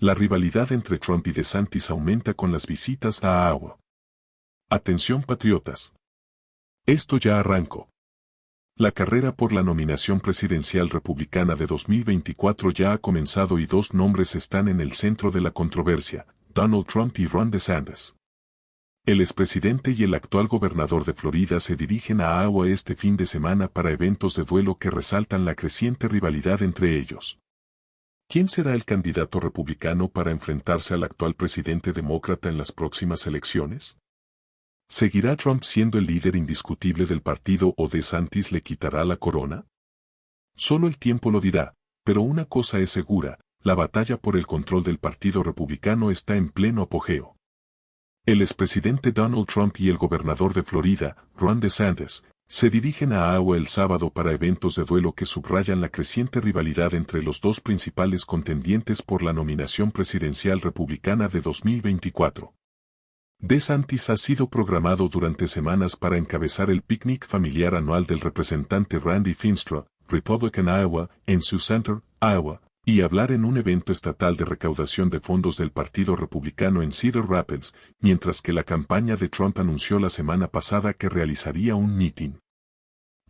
La rivalidad entre Trump y DeSantis aumenta con las visitas a Iowa. Atención patriotas. Esto ya arrancó. La carrera por la nominación presidencial republicana de 2024 ya ha comenzado y dos nombres están en el centro de la controversia, Donald Trump y Ron DeSantis. El expresidente y el actual gobernador de Florida se dirigen a Iowa este fin de semana para eventos de duelo que resaltan la creciente rivalidad entre ellos. ¿Quién será el candidato republicano para enfrentarse al actual presidente demócrata en las próximas elecciones? ¿Seguirá Trump siendo el líder indiscutible del partido o DeSantis le quitará la corona? Solo el tiempo lo dirá, pero una cosa es segura, la batalla por el control del Partido Republicano está en pleno apogeo. El expresidente Donald Trump y el gobernador de Florida, Ron DeSantis, se dirigen a Iowa el sábado para eventos de duelo que subrayan la creciente rivalidad entre los dos principales contendientes por la nominación presidencial republicana de 2024. DeSantis ha sido programado durante semanas para encabezar el picnic familiar anual del representante Randy Finstra, Republican Iowa, en Sioux Center, Iowa, y hablar en un evento estatal de recaudación de fondos del Partido Republicano en Cedar Rapids, mientras que la campaña de Trump anunció la semana pasada que realizaría un meeting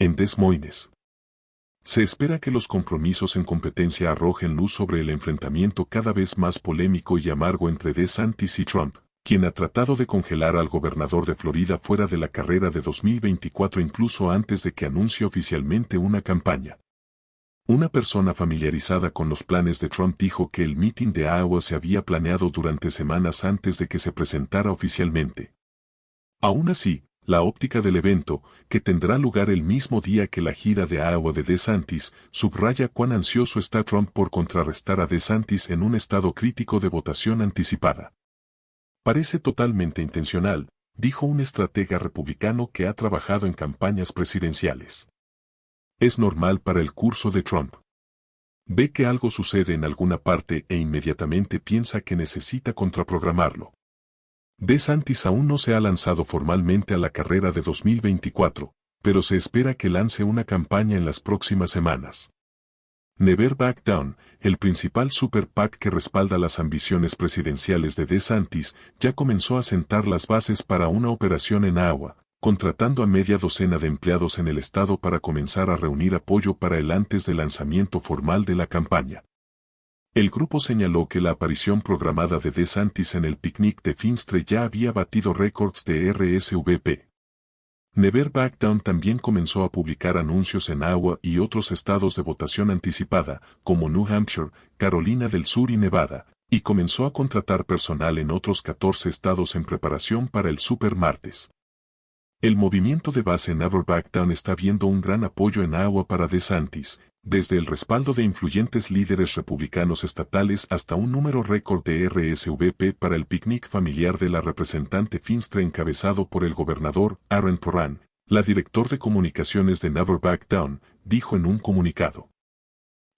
en Des Moines. Se espera que los compromisos en competencia arrojen luz sobre el enfrentamiento cada vez más polémico y amargo entre DeSantis y Trump, quien ha tratado de congelar al gobernador de Florida fuera de la carrera de 2024 incluso antes de que anuncie oficialmente una campaña. Una persona familiarizada con los planes de Trump dijo que el meeting de Iowa se había planeado durante semanas antes de que se presentara oficialmente. Aún así, la óptica del evento, que tendrá lugar el mismo día que la gira de Iowa de DeSantis, subraya cuán ansioso está Trump por contrarrestar a DeSantis en un estado crítico de votación anticipada. Parece totalmente intencional, dijo un estratega republicano que ha trabajado en campañas presidenciales. Es normal para el curso de Trump. Ve que algo sucede en alguna parte e inmediatamente piensa que necesita contraprogramarlo. DeSantis aún no se ha lanzado formalmente a la carrera de 2024, pero se espera que lance una campaña en las próximas semanas. Never Back Down, el principal super PAC que respalda las ambiciones presidenciales de DeSantis, ya comenzó a sentar las bases para una operación en Iowa, contratando a media docena de empleados en el estado para comenzar a reunir apoyo para el antes del lanzamiento formal de la campaña. El grupo señaló que la aparición programada de DeSantis en el picnic de Finstre ya había batido récords de RSVP. Never Back Down también comenzó a publicar anuncios en Iowa y otros estados de votación anticipada, como New Hampshire, Carolina del Sur y Nevada, y comenzó a contratar personal en otros 14 estados en preparación para el Super Martes. El movimiento de base Never Back Down está viendo un gran apoyo en Iowa para DeSantis, desde el respaldo de influyentes líderes republicanos estatales hasta un número récord de RSVP para el picnic familiar de la representante Finstre encabezado por el gobernador Aaron Porran, la director de comunicaciones de Never Back Down, dijo en un comunicado.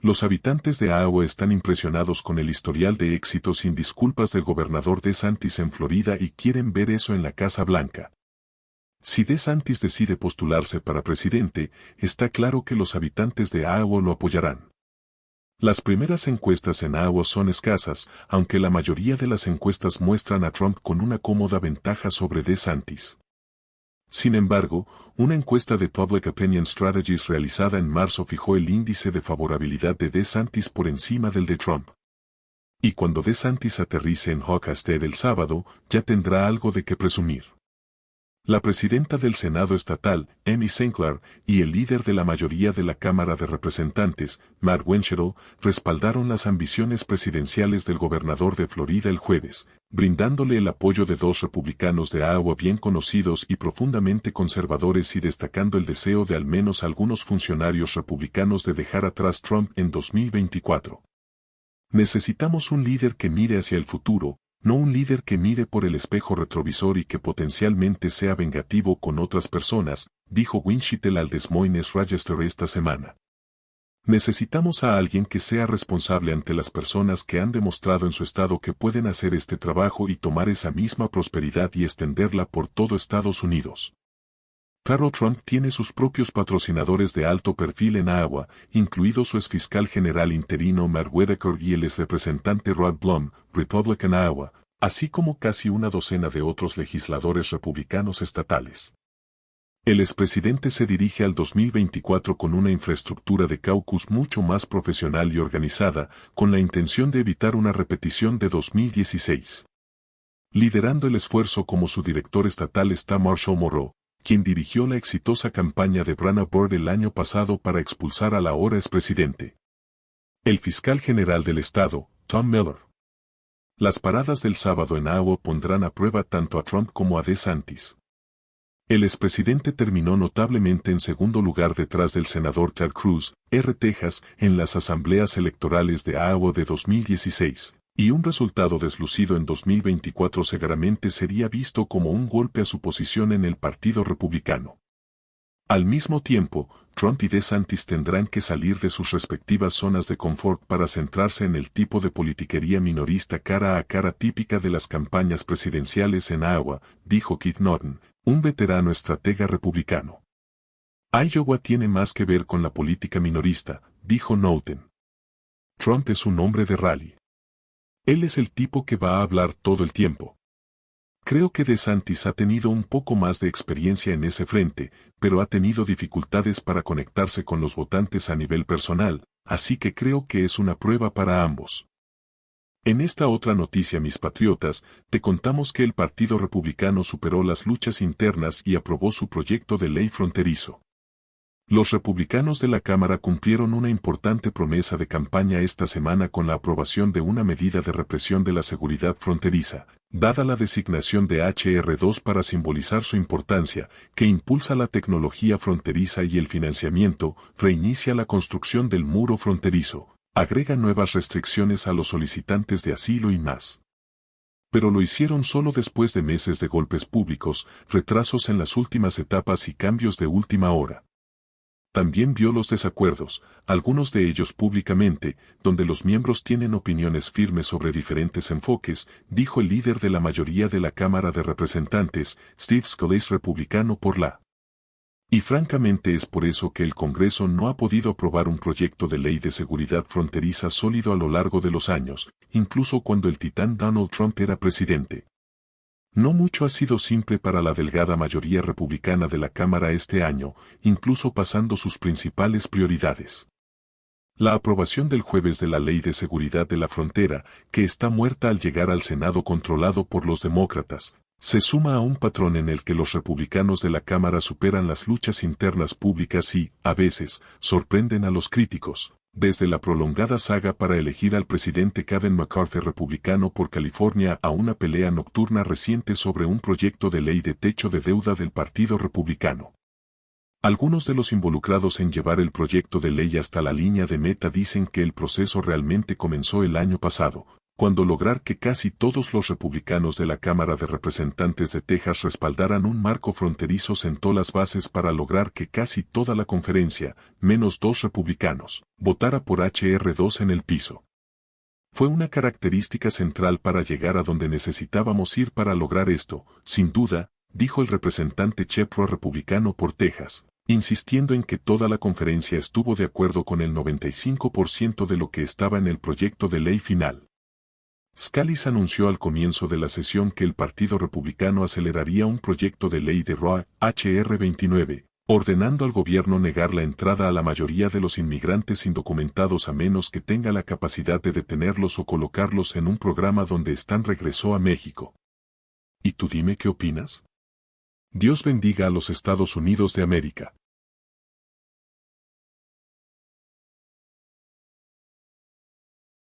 Los habitantes de Iowa están impresionados con el historial de éxitos sin disculpas del gobernador DeSantis en Florida y quieren ver eso en la Casa Blanca. Si DeSantis decide postularse para presidente, está claro que los habitantes de Iowa lo apoyarán. Las primeras encuestas en Iowa son escasas, aunque la mayoría de las encuestas muestran a Trump con una cómoda ventaja sobre DeSantis. Sin embargo, una encuesta de Public Opinion Strategies realizada en marzo fijó el índice de favorabilidad de DeSantis por encima del de Trump. Y cuando DeSantis aterrice en Hawkesbury el sábado, ya tendrá algo de qué presumir. La presidenta del Senado estatal, Amy Sinclair, y el líder de la mayoría de la Cámara de Representantes, Matt Winchell, respaldaron las ambiciones presidenciales del gobernador de Florida el jueves, brindándole el apoyo de dos republicanos de Iowa bien conocidos y profundamente conservadores y destacando el deseo de al menos algunos funcionarios republicanos de dejar atrás Trump en 2024. Necesitamos un líder que mire hacia el futuro, no un líder que mire por el espejo retrovisor y que potencialmente sea vengativo con otras personas, dijo Winchittel al Des Moines Register esta semana. Necesitamos a alguien que sea responsable ante las personas que han demostrado en su estado que pueden hacer este trabajo y tomar esa misma prosperidad y extenderla por todo Estados Unidos. Carol Trump tiene sus propios patrocinadores de alto perfil en Iowa, incluido su exfiscal general interino Matt Whitaker y el exrepresentante Rod Blum, Republican Iowa, así como casi una docena de otros legisladores republicanos estatales. El expresidente se dirige al 2024 con una infraestructura de caucus mucho más profesional y organizada, con la intención de evitar una repetición de 2016. Liderando el esfuerzo como su director estatal está Marshall Moreau, quien dirigió la exitosa campaña de Brana Board el año pasado para expulsar al ahora expresidente. El fiscal general del estado, Tom Miller. Las paradas del sábado en Iowa pondrán a prueba tanto a Trump como a DeSantis. El expresidente terminó notablemente en segundo lugar detrás del senador Ted Cruz, R. Texas, en las asambleas electorales de Iowa de 2016 y un resultado deslucido en 2024 seguramente sería visto como un golpe a su posición en el Partido Republicano. Al mismo tiempo, Trump y DeSantis tendrán que salir de sus respectivas zonas de confort para centrarse en el tipo de politiquería minorista cara a cara típica de las campañas presidenciales en Iowa, dijo Keith Norton, un veterano estratega republicano. Iowa tiene más que ver con la política minorista, dijo Norton. Trump es un hombre de rally. Él es el tipo que va a hablar todo el tiempo. Creo que DeSantis ha tenido un poco más de experiencia en ese frente, pero ha tenido dificultades para conectarse con los votantes a nivel personal, así que creo que es una prueba para ambos. En esta otra noticia, mis patriotas, te contamos que el Partido Republicano superó las luchas internas y aprobó su proyecto de ley fronterizo. Los republicanos de la Cámara cumplieron una importante promesa de campaña esta semana con la aprobación de una medida de represión de la seguridad fronteriza, dada la designación de HR2 para simbolizar su importancia, que impulsa la tecnología fronteriza y el financiamiento, reinicia la construcción del muro fronterizo, agrega nuevas restricciones a los solicitantes de asilo y más. Pero lo hicieron solo después de meses de golpes públicos, retrasos en las últimas etapas y cambios de última hora. También vio los desacuerdos, algunos de ellos públicamente, donde los miembros tienen opiniones firmes sobre diferentes enfoques, dijo el líder de la mayoría de la Cámara de Representantes, Steve Scalise republicano por la. Y francamente es por eso que el Congreso no ha podido aprobar un proyecto de ley de seguridad fronteriza sólido a lo largo de los años, incluso cuando el titán Donald Trump era presidente. No mucho ha sido simple para la delgada mayoría republicana de la Cámara este año, incluso pasando sus principales prioridades. La aprobación del jueves de la Ley de Seguridad de la Frontera, que está muerta al llegar al Senado controlado por los demócratas, se suma a un patrón en el que los republicanos de la Cámara superan las luchas internas públicas y, a veces, sorprenden a los críticos, desde la prolongada saga para elegir al presidente Kevin McCarthy republicano por California a una pelea nocturna reciente sobre un proyecto de ley de techo de deuda del Partido Republicano. Algunos de los involucrados en llevar el proyecto de ley hasta la línea de meta dicen que el proceso realmente comenzó el año pasado, cuando lograr que casi todos los republicanos de la Cámara de Representantes de Texas respaldaran un marco fronterizo sentó las bases para lograr que casi toda la conferencia, menos dos republicanos, votara por HR2 en el piso. Fue una característica central para llegar a donde necesitábamos ir para lograr esto, sin duda, dijo el representante Chepro republicano por Texas, insistiendo en que toda la conferencia estuvo de acuerdo con el 95% de lo que estaba en el proyecto de ley final. Scalise anunció al comienzo de la sesión que el Partido Republicano aceleraría un proyecto de ley de Roa, HR 29, ordenando al gobierno negar la entrada a la mayoría de los inmigrantes indocumentados a menos que tenga la capacidad de detenerlos o colocarlos en un programa donde están regresó a México. ¿Y tú dime qué opinas? Dios bendiga a los Estados Unidos de América.